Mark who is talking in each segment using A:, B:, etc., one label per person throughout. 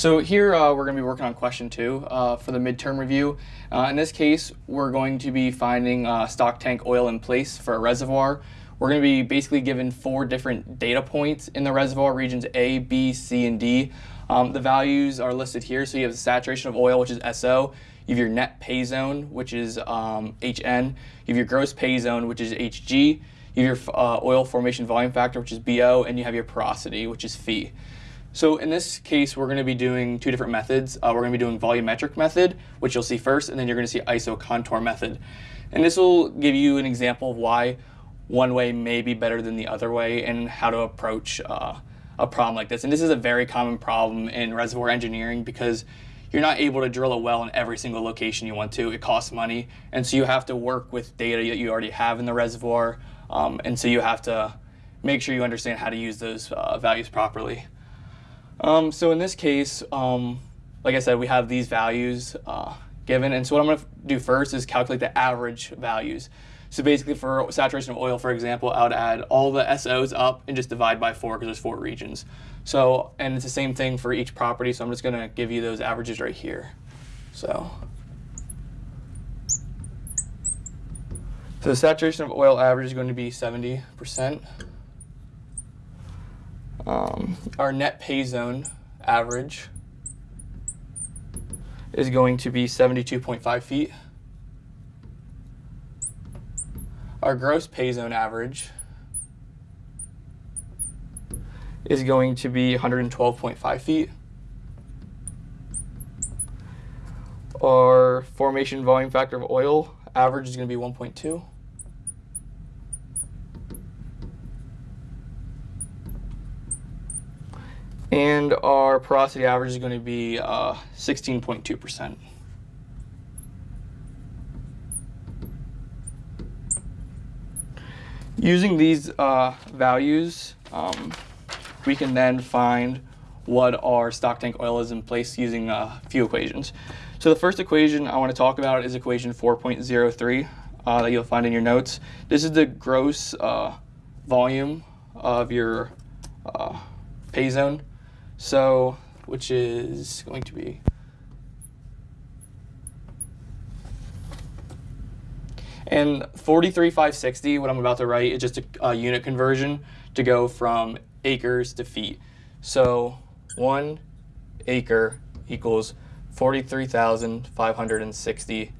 A: So here uh, we're going to be working on question two uh, for the midterm review. Uh, in this case, we're going to be finding uh, stock tank oil in place for a reservoir. We're going to be basically given four different data points in the reservoir, regions A, B, C, and D. Um, the values are listed here. So you have the saturation of oil, which is SO. You have your net pay zone, which is um, HN. You have your gross pay zone, which is HG. You have your uh, oil formation volume factor, which is BO, and you have your porosity, which is phi. So in this case, we're going to be doing two different methods. Uh, we're going to be doing volumetric method, which you'll see first, and then you're going to see ISO contour method. And this will give you an example of why one way may be better than the other way and how to approach uh, a problem like this. And this is a very common problem in reservoir engineering because you're not able to drill a well in every single location you want to. It costs money. And so you have to work with data that you already have in the reservoir. Um, and so you have to make sure you understand how to use those uh, values properly. Um, so in this case, um, like I said, we have these values uh, given. And so what I'm going to do first is calculate the average values. So basically for saturation of oil, for example, I would add all the SOs up and just divide by four because there's four regions. So, and it's the same thing for each property. So I'm just going to give you those averages right here. So, so the saturation of oil average is going to be 70%. Um, our net pay zone average is going to be 72.5 feet. Our gross pay zone average is going to be 112.5 feet. Our formation volume factor of oil average is going to be 1.2. And our porosity average is going to be 16.2%. Uh, Using these uh, values, um, we can then find what our stock tank oil is in place using a few equations. So the first equation I want to talk about is equation 4.03 uh, that you'll find in your notes. This is the gross uh, volume of your uh, pay zone. So, which is going to be And 43560, what I'm about to write, is just a, a, unit conversion to go from acres to feet. So one acre equals 43,560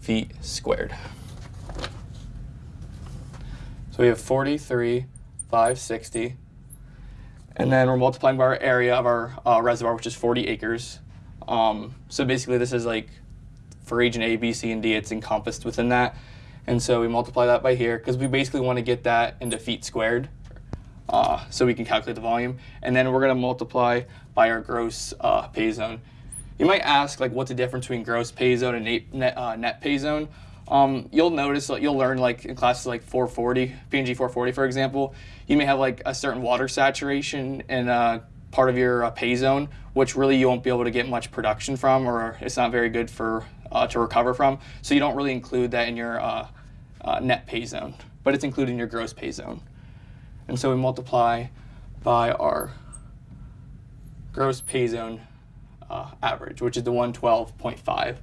A: feet squared. So we have 43,560. And then we're multiplying by our area of our uh, reservoir, which is 40 acres. Um, so basically this is like for region A, B, C, and D, it's encompassed within that. And so we multiply that by here because we basically want to get that into feet squared uh, so we can calculate the volume. And then we're going to multiply by our gross uh, pay zone. You might ask, like, what's the difference between gross pay zone and net, uh, net pay zone? Um, you'll notice, that you'll learn, like, in classes like 440, PNG 440, for example, you may have, like, a certain water saturation in uh, part of your uh, pay zone, which really you won't be able to get much production from, or it's not very good for uh, to recover from. So you don't really include that in your uh, uh, net pay zone, but it's included in your gross pay zone. And so we multiply by our gross pay zone uh, average, which is the 112.5.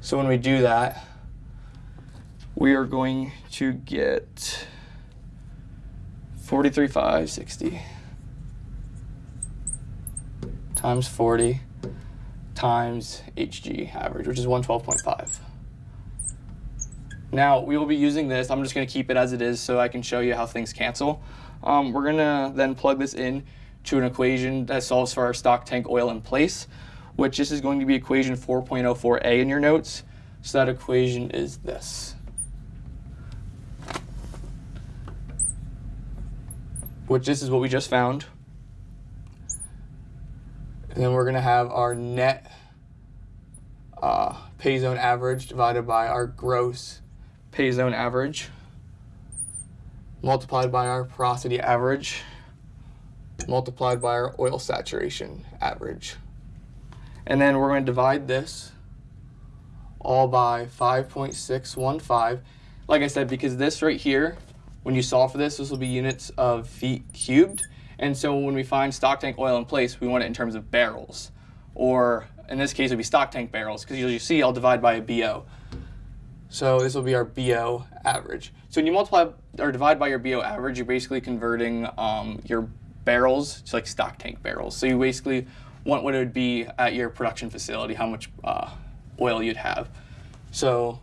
A: So when we do that, we are going to get 43,560 times 40 times HG average, which is 112.5. Now we will be using this, I'm just gonna keep it as it is so I can show you how things cancel. Um, we're gonna then plug this in to an equation that solves for our stock tank oil in place, which this is going to be equation 4.04a in your notes. So that equation is this. Which this is what we just found. And then we're gonna have our net uh, pay zone average divided by our gross pay zone average multiplied by our porosity average multiplied by our oil saturation average. And then we're going to divide this all by 5.615. Like I said, because this right here, when you solve for this, this will be units of feet cubed. And so when we find stock tank oil in place, we want it in terms of barrels. Or in this case, it would be stock tank barrels, because you see I'll divide by a BO. So this will be our BO average. So when you multiply or divide by your BO average, you're basically converting um, your barrels to like stock tank barrels. So you basically what it would be at your production facility, how much uh, oil you'd have. So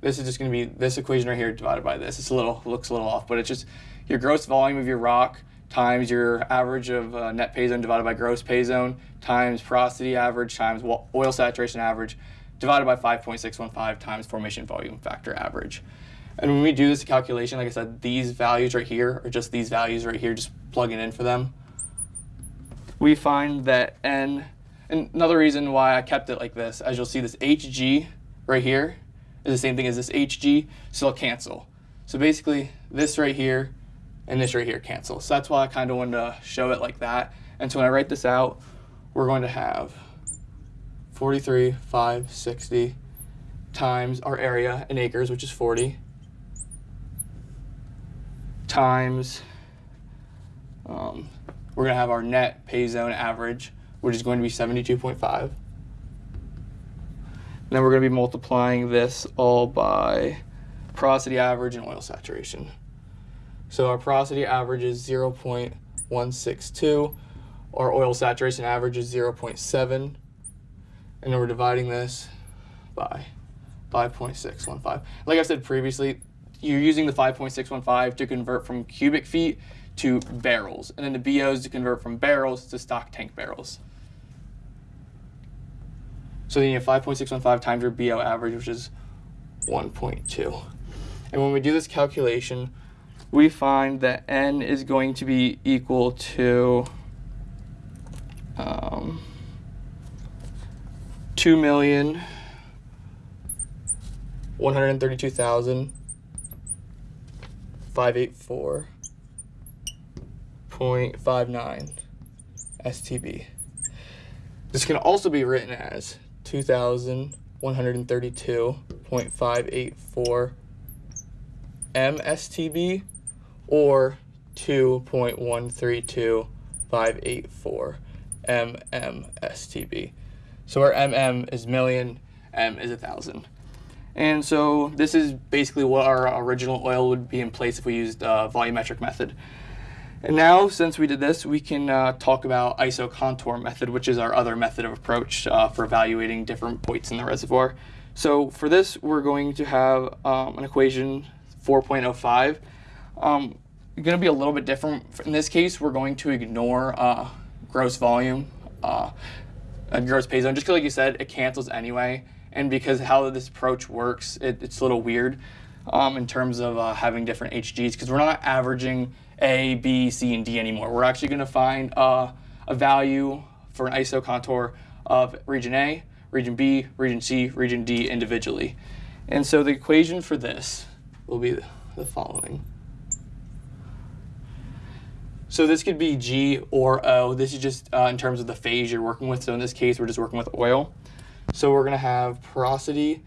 A: this is just going to be this equation right here divided by this. It's a little looks a little off, but it's just your gross volume of your rock times your average of uh, net pay zone divided by gross pay zone times porosity average times oil saturation average divided by 5.615 times formation volume factor average. And when we do this calculation, like I said, these values right here are just these values right here, just plugging in for them. We find that N, another reason why I kept it like this, as you'll see this HG right here is the same thing as this HG, so they'll cancel. So basically this right here and this right here cancel. So that's why I kind of wanted to show it like that. And so when I write this out, we're going to have 43, 5, 60 times our area in acres, which is 40, times, um, we're going to have our net pay zone average, which is going to be 72.5. Then we're going to be multiplying this all by porosity average and oil saturation. So our porosity average is 0.162, our oil saturation average is 0.7, and then we're dividing this by 5.615. Like I said previously, you're using the 5.615 to convert from cubic feet to barrels, and then the BOs to convert from barrels to stock tank barrels. So then you have 5.615 times your BO average, which is 1.2. And when we do this calculation, we find that n is going to be equal to um, 2 million 132,584.59 STB. This can also be written as 2,132.584 MSTB or 2.132584 mmSTB. So our mm is million, m is a thousand. And so this is basically what our original oil would be in place if we used a volumetric method. And now, since we did this, we can uh, talk about isocontour method, which is our other method of approach uh, for evaluating different points in the reservoir. So for this, we're going to have um, an equation 4.05. Um, going to be a little bit different. In this case, we're going to ignore uh, gross volume, uh, gross pay zone, just because like you said, it cancels anyway. And because how this approach works, it, it's a little weird um, in terms of uh, having different HGs, because we're not averaging A, B, C, and D anymore. We're actually going to find uh, a value for an ISO contour of region A, region B, region C, region D individually. And so the equation for this will be the following. So this could be G or O. This is just uh, in terms of the phase you're working with. So in this case, we're just working with oil. So we're going to have porosity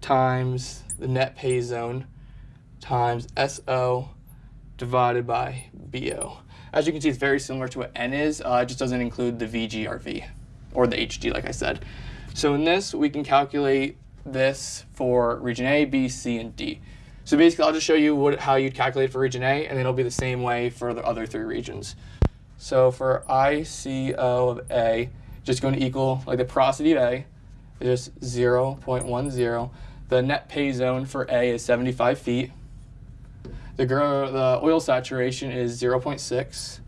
A: times the net pay zone times SO divided by BO. As you can see, it's very similar to what N is. Uh, it just doesn't include the VGRV or the HG, like I said. So in this, we can calculate this for region A, B, C, and D. So basically, I'll just show you what, how you'd calculate for region A, and then it'll be the same way for the other three regions. So for ICO of A, just going to equal, like the porosity of A, is just 0.10. The net pay zone for A is 75 feet. The, the oil saturation is 0.6.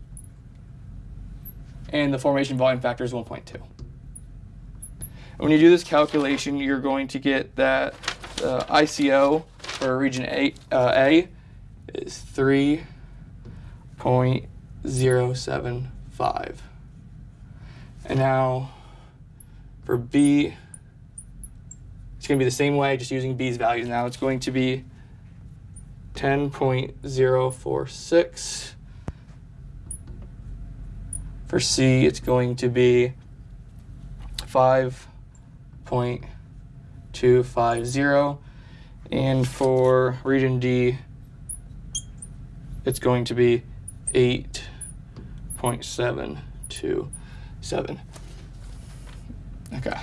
A: And the formation volume factor is 1.2. When you do this calculation, you're going to get that uh, ICO for region A, uh, A is 3.075. And now for B, it's going to be the same way, just using B's values now. It's going to be 10.046. For C, it's going to be 5.250. And for region D, it's going to be 6.727. Okay.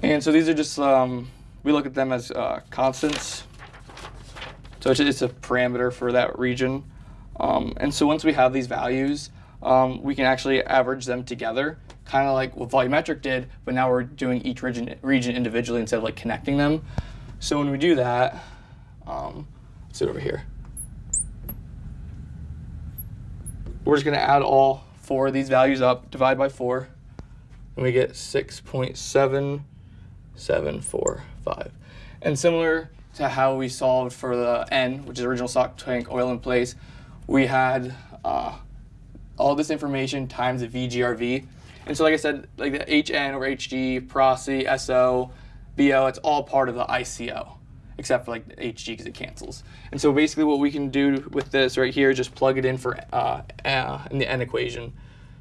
A: And so these are just, um, we look at them as uh, constants. So it's, it's, a parameter for that region. Um, and so once we have these values, um, we can actually average them together, kind of like what volumetric did, but now we're doing each region, region individually instead of like connecting them. So when we do that, um, let's do it over here. We're just going to add all four of these values up, divide by four, and we get 6.7745. And similar to how we solved for the N, which is original stock tank oil in place, we had uh, all this information times the VGRV. And so like I said, like the HN or HG, porosity, SO, BO, it's all part of the ICO, except for like HG because it cancels. And so basically what we can do with this right here is just plug it in for uh, uh, in the N equation.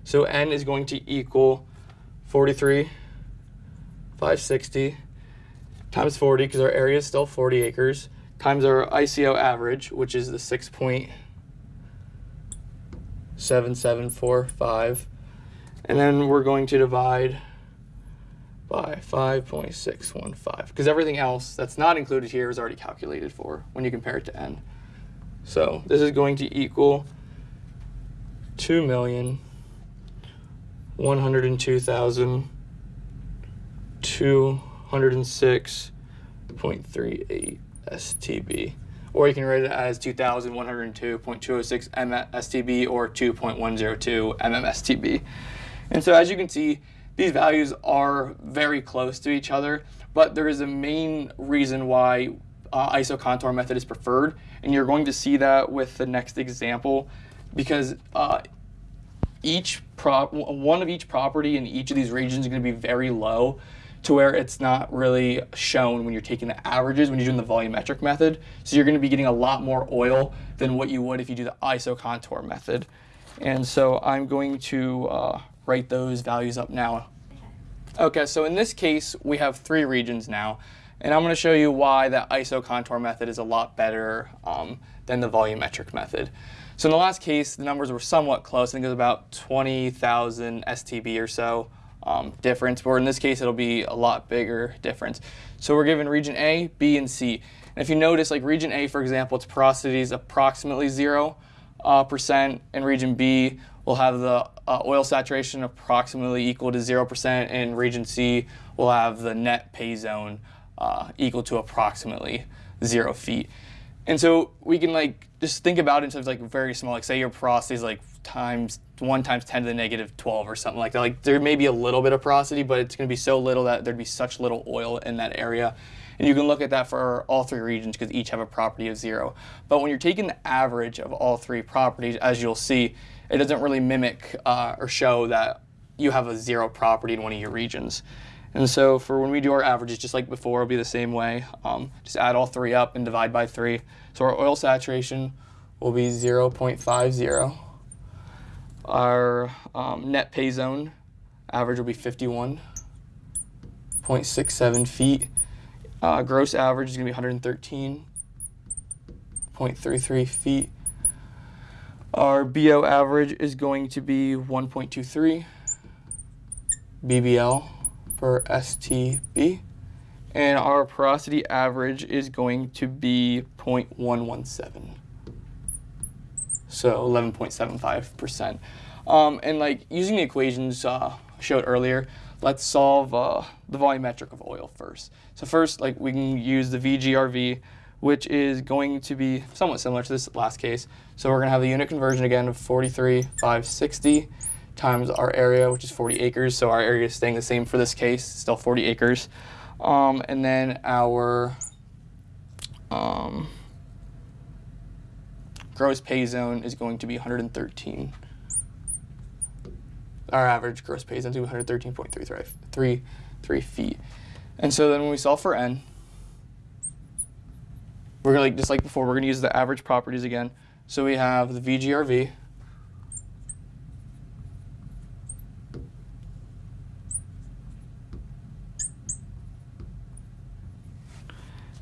A: So N is going to equal 43, 560 times 40, because our area is still 40 acres, times our ICO average, which is the 6.7745. And then we're going to divide by 5.615, because everything else that's not included here is already calculated for when you compare it to n. So this is going to equal 2,102,000. 106.38 STB. Or you can write it as 2,102.206 STB or 2.102 MMSTB. And so as you can see, these values are very close to each other, but there is a main reason why uh, isocontour method is preferred, and you're going to see that with the next example, because uh, each prop, one of each property in each of these regions is going to be very low, to where it's not really shown when you're taking the averages when you're doing the volumetric method. So you're going to be getting a lot more oil than what you would if you do the ISO contour method. And so I'm going to uh, write those values up now. Okay, so in this case, we have three regions now, and I'm going to show you why the ISO contour method is a lot better um, than the volumetric method. So in the last case, the numbers were somewhat close. I think it was about 20,000 STB or so um, difference, or in this case, it'll be a lot bigger difference. So we're given region A, B, and C. And if you notice, like region A, for example, its porosity is approximately zero uh, percent, and region B will have the uh, oil saturation approximately equal to 0%, and region C will have the net pay zone uh, equal to approximately zero feet. And so we can like just think about it in terms of like very small, like say your porosity is like times one times 10 to the negative 12 or something like that. Like there may be a little bit of porosity, but it's gonna be so little that there'd be such little oil in that area. And you can look at that for all three regions because each have a property of zero. But when you're taking the average of all three properties, as you'll see, it doesn't really mimic uh, or show that you have a zero property in one of your regions. And so for when we do our averages, just like before, it'll be the same way. Um, just add all three up and divide by three. So our oil saturation will be 0.50. Our um, net pay zone average will be 51.67 feet. Uh, gross average is going to be 113.33 feet. Our BO average is going to be 1.23 BBL per STB. And our porosity average is going to be 0.117. So 11.75%. Um, and like using the equations uh, showed earlier, let's solve uh, the volumetric of oil first. So first, like we can use the VGRV, which is going to be somewhat similar to this last case. So we're going to have the unit conversion again of 43,560 times our area, which is 40 acres. So our area is staying the same for this case, still 40 acres. Um, and then our um, gross pay zone is going to be 113. Our average gross pay zone is 113.33 feet. And so then when we solve for n, we're gonna, like, just like before, we're gonna use the average properties again. So we have the VGRV,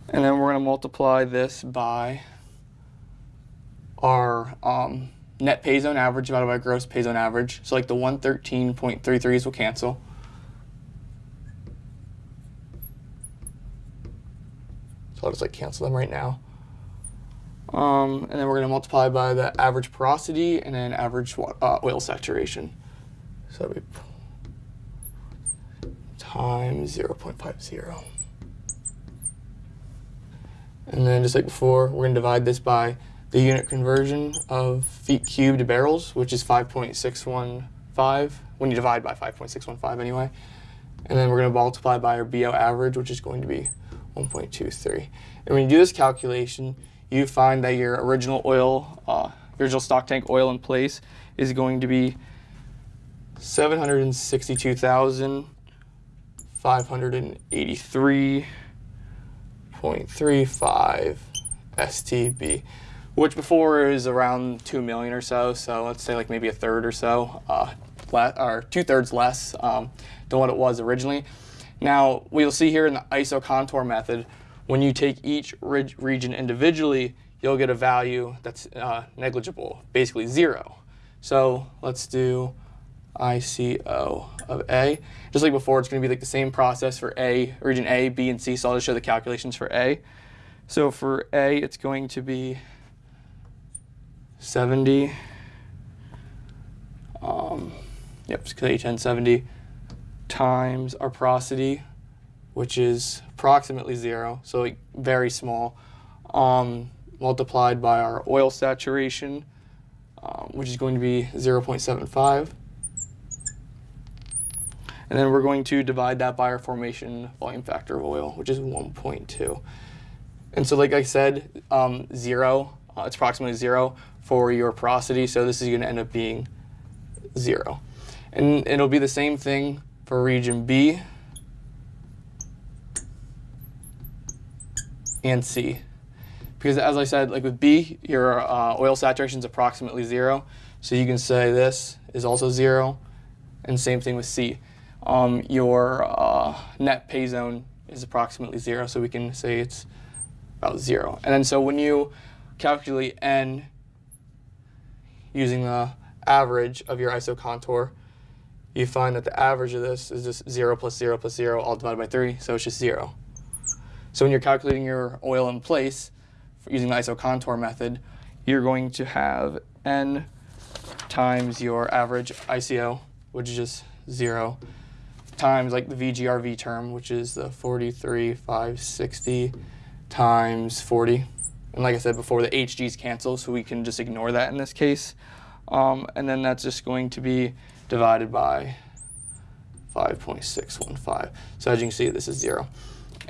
A: and then we're going to multiply this by our um, net pay zone average divided by gross pay zone average. So like the 113.33s will cancel. So I'll just like cancel them right now. Um, and then we're going to multiply by the average porosity and then average uh, oil saturation. So that'd be times 0.50. And then just like before, we're going to divide this by the unit conversion of feet cubed to barrels, which is 5.615, when you divide by 5.615 anyway. And then we're going to multiply by our BO average, which is going to be 1.23. And when you do this calculation, you find that your original oil, uh, original stock tank oil in place is going to be 762,583.35 STB, which before is around 2 million or so. So let's say like maybe a third or so, uh, or two thirds less um, than what it was originally. Now, we'll see here in the ISO contour method, when you take each region individually, you'll get a value that's uh, negligible, basically zero. So let's do ICO of A. Just like before, it's going to be like the same process for A, region A, B, and C. So I'll just show the calculations for A. So for A, it's going to be 70. Um, yep, H1070 times our porosity, which is approximately zero, so like very small, um, multiplied by our oil saturation, um, which is going to be 0.75. And then we're going to divide that by our formation volume factor of oil, which is 1.2. And so like I said, um, zero, uh, it's approximately zero for your porosity, so this is going to end up being zero. And it'll be the same thing for region B and C. Because as I said, like with B, your uh, oil saturation is approximately zero. So you can say this is also zero, and same thing with C. Um, your uh, net pay zone is approximately zero, so we can say it's about zero. And then so when you calculate N using the average of your ISO contour, you find that the average of this is just 0 plus 0 plus 0 all divided by 3, so it's just 0. So when you're calculating your oil in place using the iso contour method, you're going to have n times your average ICO, which is just 0, times like the VGRV term, which is the 43,560 times 40. And like I said before, the HGs cancel, so we can just ignore that in this case. Um, and then that's just going to be divided by 5.615. So as you can see, this is zero.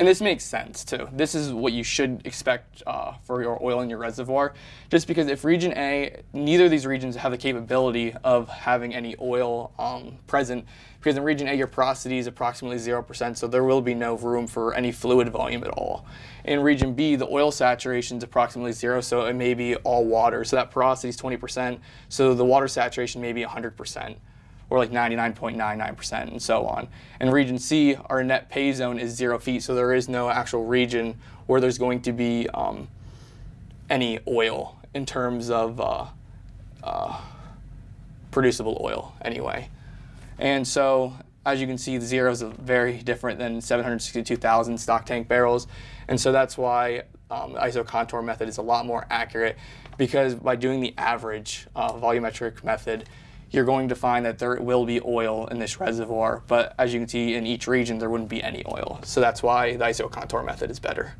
A: And this makes sense too. This is what you should expect uh, for your oil in your reservoir, just because if region A, neither of these regions have the capability of having any oil um, present, because in region A your porosity is approximately 0%, so there will be no room for any fluid volume at all. In region B, the oil saturation is approximately zero, so it may be all water, so that porosity is 20%, so the water saturation may be 100% or like 99.99% and so on. In region C, our net pay zone is zero feet, so there is no actual region where there's going to be um, any oil in terms of uh, uh, producible oil anyway. And so as you can see, the zero is very different than 762,000 stock tank barrels. And so that's why um, the ISO contour method is a lot more accurate because by doing the average uh, volumetric method, you're going to find that there will be oil in this reservoir, but as you can see in each region, there wouldn't be any oil. So that's why the ISO contour method is better.